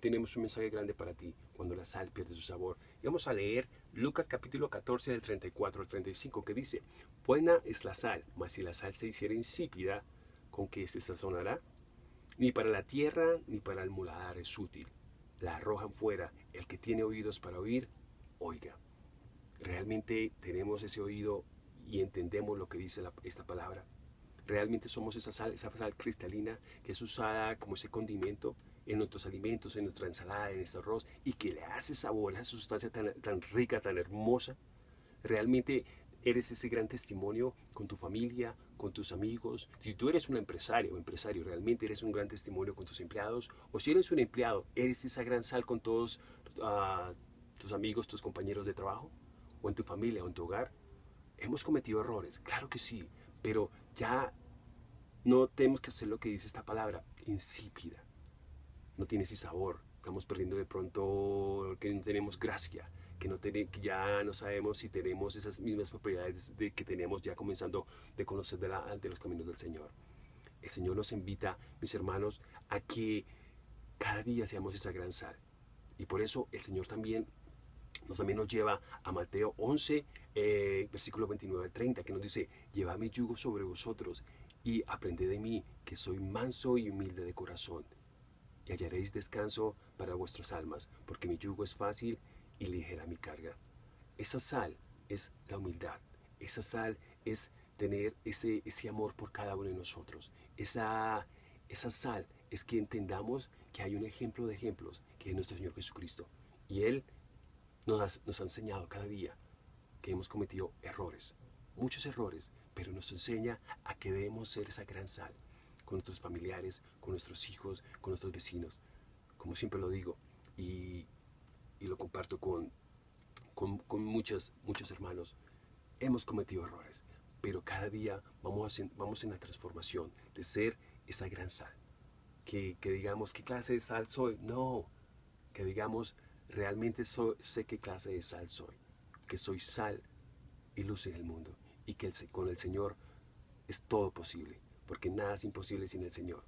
tenemos un mensaje grande para ti cuando la sal pierde su sabor. Y vamos a leer Lucas capítulo 14 del 34 al 35 que dice, Buena es la sal, mas si la sal se hiciera insípida, ¿con qué se sazonará? Ni para la tierra ni para el muladar es útil. La arrojan fuera. El que tiene oídos para oír, oiga. ¿Realmente tenemos ese oído y entendemos lo que dice esta palabra? ¿Realmente somos esa sal, esa sal cristalina que es usada como ese condimento en nuestros alimentos, en nuestra ensalada, en este arroz y que le hace sabor a esa sustancia tan, rica, tan hermosa? ¿Realmente eres ese gran testimonio con tu familia, con tus amigos. Si tú eres un empresario o empresario, realmente eres un gran testimonio con tus empleados. O si eres un empleado, eres esa gran sal con todos uh, tus amigos, tus compañeros de trabajo, o en tu familia, o en tu hogar. Hemos cometido errores, claro que sí, pero ya no tenemos que hacer lo que dice esta palabra, insípida. No tiene ese sabor. Estamos perdiendo de pronto que no tenemos gracia que, no que ya no sabemos si tenemos esas mismas propiedades de que teníamos ya comenzando de conocer de, la, de los caminos del Señor. El Señor nos invita, mis hermanos, a que cada día seamos esa gran sal. Y por eso el Señor también nos, también nos lleva a Mateo 11, eh, versículo 29 al 30, que nos dice, lleva mi yugo sobre vosotros y aprended de mí, que soy manso y humilde de corazón, y hallaréis descanso para vuestras almas, porque mi yugo es fácil y ligera mi carga. Esa sal es la humildad. Esa sal es tener ese, ese amor por cada uno de nosotros. Esa, esa sal es que entendamos que hay un ejemplo de ejemplos, que es nuestro Señor Jesucristo. Y Él nos, nos ha enseñado cada día que hemos cometido errores, muchos errores, pero nos enseña a que debemos ser esa gran sal con nuestros familiares, con nuestros hijos, con nuestros vecinos. Como siempre lo digo, y y lo comparto con, con, muchos, muchos hermanos, hemos cometido errores, pero cada día vamos, vamos en la transformación de ser esa gran sal. Que, digamos, ¿qué clase de sal soy? No, que digamos, realmente sé qué clase de sal soy, que soy sal y luz en el mundo, y que con el Señor es todo posible, porque nada es imposible sin el Señor.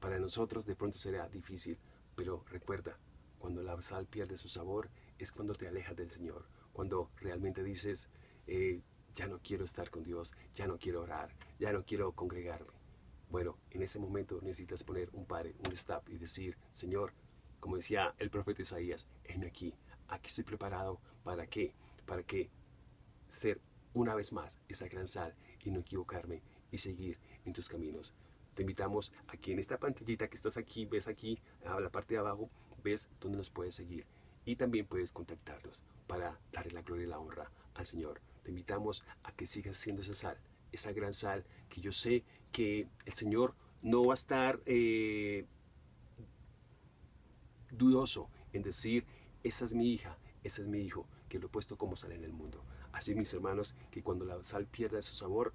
Para nosotros de pronto será difícil, pero recuerda, cuando la sal pierde su sabor es cuando te alejas del Señor, cuando realmente dices, eh, ya no quiero estar con Dios, ya no quiero orar, ya no quiero congregarme. Bueno, en ese momento necesitas poner un pare, un stop y decir, Señor, como decía el profeta Isaías, heme aquí, aquí estoy preparado, ¿para qué? Para que ser una vez más esa gran sal y no equivocarme y seguir en tus caminos. Te invitamos aquí en esta pantallita que estás aquí, ves aquí a la parte de abajo, ves dónde nos puedes seguir y también puedes contactarnos para darle la gloria y la honra al Señor. Te invitamos a que sigas siendo esa sal, esa gran sal que yo sé que el Señor no va a estar eh, dudoso en decir, esa es mi hija, ese es mi hijo, que lo he puesto como sal en el mundo. Así mis hermanos, que cuando la sal pierda su sabor,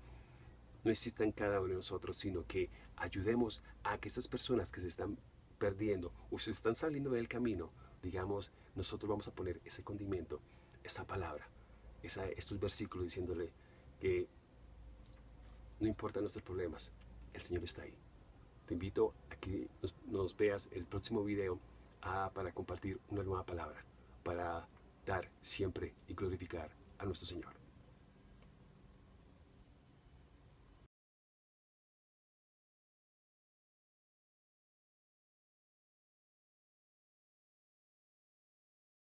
no exista en cada uno de nosotros, sino que ayudemos a que esas personas que se están perdiendo o se están saliendo del camino, digamos, nosotros vamos a poner ese condimento, esa palabra, esa, estos versículos diciéndole que no importan nuestros problemas, el Señor está ahí. Te invito a que nos, veas el próximo video ah, para compartir una nueva palabra, para dar siempre y glorificar a nuestro Señor.